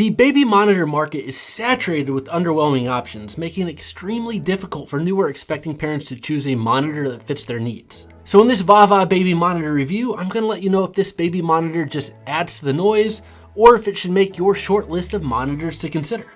The baby monitor market is saturated with underwhelming options, making it extremely difficult for newer expecting parents to choose a monitor that fits their needs. So in this Vava baby monitor review, I'm gonna let you know if this baby monitor just adds to the noise or if it should make your short list of monitors to consider.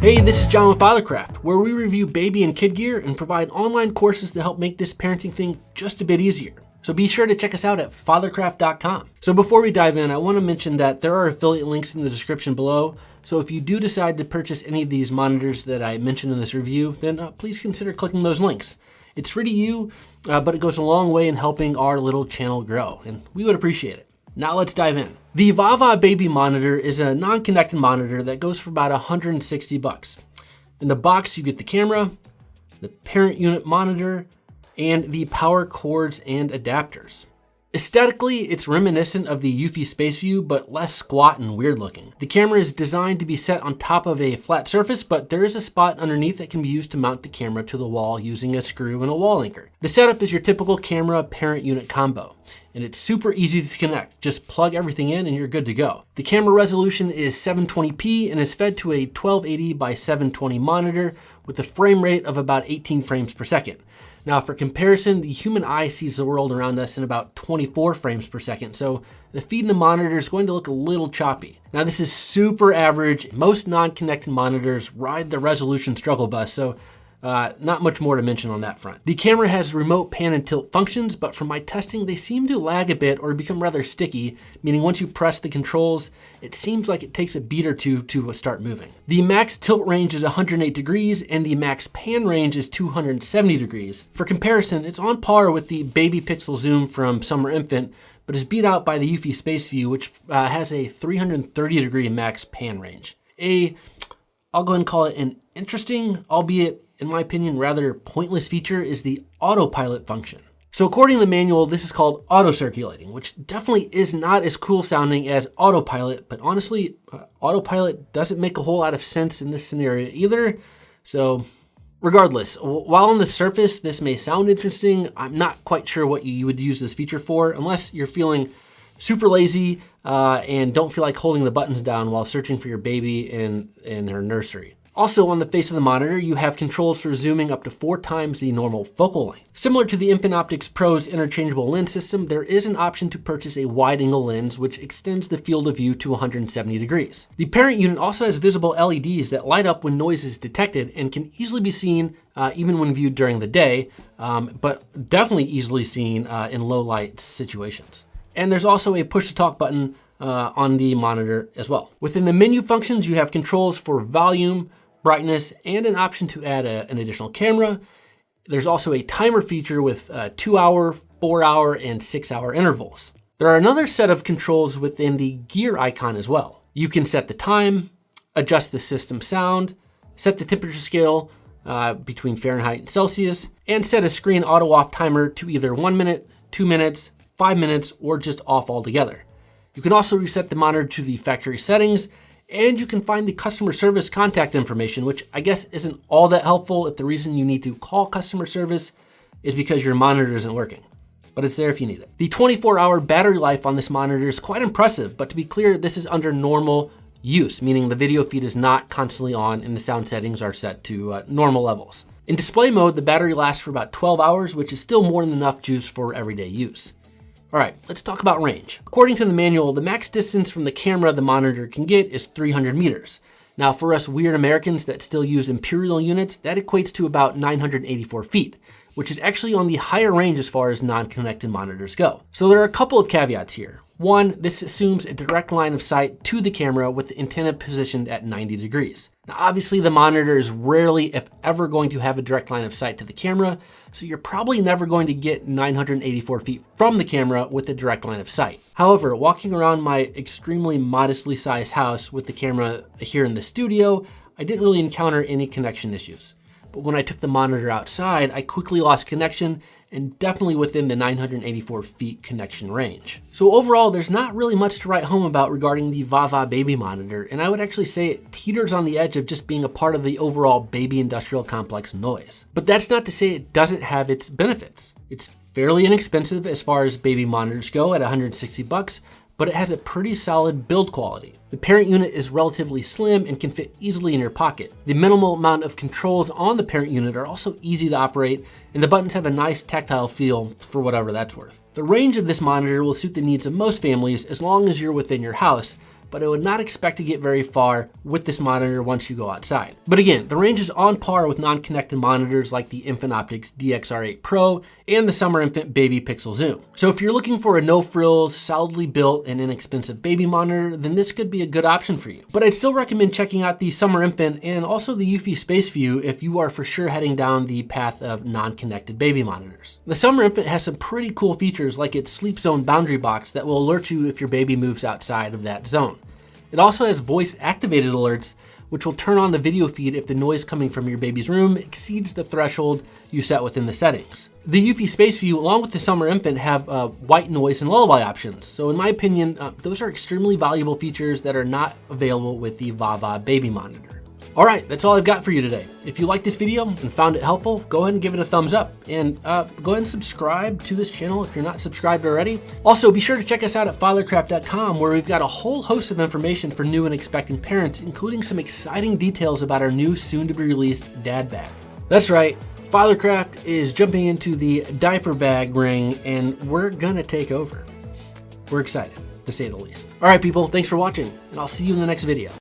Hey, this is John with Fathercraft, where we review baby and kid gear and provide online courses to help make this parenting thing just a bit easier. So be sure to check us out at fathercraft.com. So before we dive in, I wanna mention that there are affiliate links in the description below. So if you do decide to purchase any of these monitors that I mentioned in this review, then uh, please consider clicking those links. It's free to you, uh, but it goes a long way in helping our little channel grow, and we would appreciate it. Now let's dive in. The Vava Baby monitor is a non-connected monitor that goes for about 160 bucks. In the box, you get the camera, the parent unit monitor, and the power cords and adapters. Aesthetically, it's reminiscent of the Eufy Space View, but less squat and weird looking. The camera is designed to be set on top of a flat surface, but there is a spot underneath that can be used to mount the camera to the wall using a screw and a wall anchor. The setup is your typical camera parent unit combo, and it's super easy to connect. Just plug everything in and you're good to go. The camera resolution is 720p and is fed to a 1280 by 720 monitor with a frame rate of about 18 frames per second. Now for comparison, the human eye sees the world around us in about 24 frames per second, so the feed in the monitor is going to look a little choppy. Now this is super average. Most non-connected monitors ride the resolution struggle bus, so uh, not much more to mention on that front. The camera has remote pan and tilt functions, but from my testing, they seem to lag a bit or become rather sticky, meaning once you press the controls, it seems like it takes a beat or two to start moving. The max tilt range is 108 degrees and the max pan range is 270 degrees. For comparison, it's on par with the Baby Pixel Zoom from Summer Infant, but is beat out by the Eufy Space View, which uh, has a 330 degree max pan range. A, I'll go ahead and call it an interesting, albeit in my opinion, rather pointless feature is the autopilot function. So according to the manual, this is called auto circulating, which definitely is not as cool sounding as autopilot, but honestly, uh, autopilot doesn't make a whole lot of sense in this scenario either. So regardless, while on the surface, this may sound interesting, I'm not quite sure what you would use this feature for unless you're feeling super lazy uh, and don't feel like holding the buttons down while searching for your baby in, in her nursery. Also on the face of the monitor, you have controls for zooming up to four times the normal focal length. Similar to the Infant Optics Pro's interchangeable lens system, there is an option to purchase a wide angle lens which extends the field of view to 170 degrees. The parent unit also has visible LEDs that light up when noise is detected and can easily be seen uh, even when viewed during the day, um, but definitely easily seen uh, in low light situations. And there's also a push to talk button uh, on the monitor as well. Within the menu functions, you have controls for volume, brightness, and an option to add a, an additional camera. There's also a timer feature with uh, two hour, four hour, and six hour intervals. There are another set of controls within the gear icon as well. You can set the time, adjust the system sound, set the temperature scale uh, between Fahrenheit and Celsius, and set a screen auto off timer to either one minute, two minutes, five minutes, or just off altogether. You can also reset the monitor to the factory settings and you can find the customer service contact information, which I guess isn't all that helpful if the reason you need to call customer service is because your monitor isn't working, but it's there if you need it. The 24 hour battery life on this monitor is quite impressive, but to be clear, this is under normal use, meaning the video feed is not constantly on and the sound settings are set to uh, normal levels. In display mode, the battery lasts for about 12 hours, which is still more than enough juice for everyday use. All right, let's talk about range. According to the manual, the max distance from the camera the monitor can get is 300 meters. Now for us weird Americans that still use imperial units, that equates to about 984 feet, which is actually on the higher range as far as non-connected monitors go. So there are a couple of caveats here. One, this assumes a direct line of sight to the camera with the antenna positioned at 90 degrees. Now obviously the monitor is rarely, if ever, going to have a direct line of sight to the camera, so you're probably never going to get 984 feet from the camera with a direct line of sight. However, walking around my extremely modestly sized house with the camera here in the studio, I didn't really encounter any connection issues. But when I took the monitor outside, I quickly lost connection and definitely within the 984 feet connection range. So overall, there's not really much to write home about regarding the Vava baby monitor, and I would actually say it teeters on the edge of just being a part of the overall baby industrial complex noise. But that's not to say it doesn't have its benefits. It's fairly inexpensive as far as baby monitors go at 160 bucks, but it has a pretty solid build quality. The parent unit is relatively slim and can fit easily in your pocket. The minimal amount of controls on the parent unit are also easy to operate, and the buttons have a nice tactile feel for whatever that's worth. The range of this monitor will suit the needs of most families as long as you're within your house, but I would not expect to get very far with this monitor once you go outside. But again, the range is on par with non-connected monitors like the Infant Optics DXR8 Pro and the Summer Infant Baby Pixel Zoom. So if you're looking for a no-frills, solidly built and inexpensive baby monitor, then this could be a good option for you. But I'd still recommend checking out the Summer Infant and also the Eufy Space View if you are for sure heading down the path of non-connected baby monitors. The Summer Infant has some pretty cool features like its sleep zone boundary box that will alert you if your baby moves outside of that zone. It also has voice activated alerts, which will turn on the video feed if the noise coming from your baby's room exceeds the threshold you set within the settings. The Eufy Space View, along with the Summer Infant, have uh, white noise and lullaby options. So in my opinion, uh, those are extremely valuable features that are not available with the VaVa Baby Monitor. All right, that's all I've got for you today. If you liked this video and found it helpful, go ahead and give it a thumbs up and uh, go ahead and subscribe to this channel if you're not subscribed already. Also, be sure to check us out at fathercraft.com where we've got a whole host of information for new and expectant parents, including some exciting details about our new soon to be released dad bag. That's right, Fathercraft is jumping into the diaper bag ring and we're gonna take over. We're excited, to say the least. All right, people, thanks for watching and I'll see you in the next video.